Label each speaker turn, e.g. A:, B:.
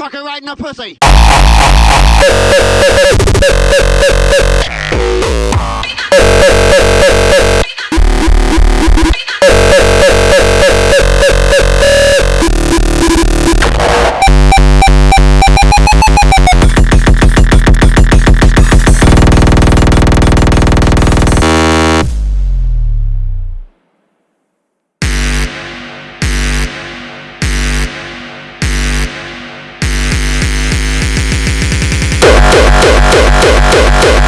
A: right in the pussy. Yeah.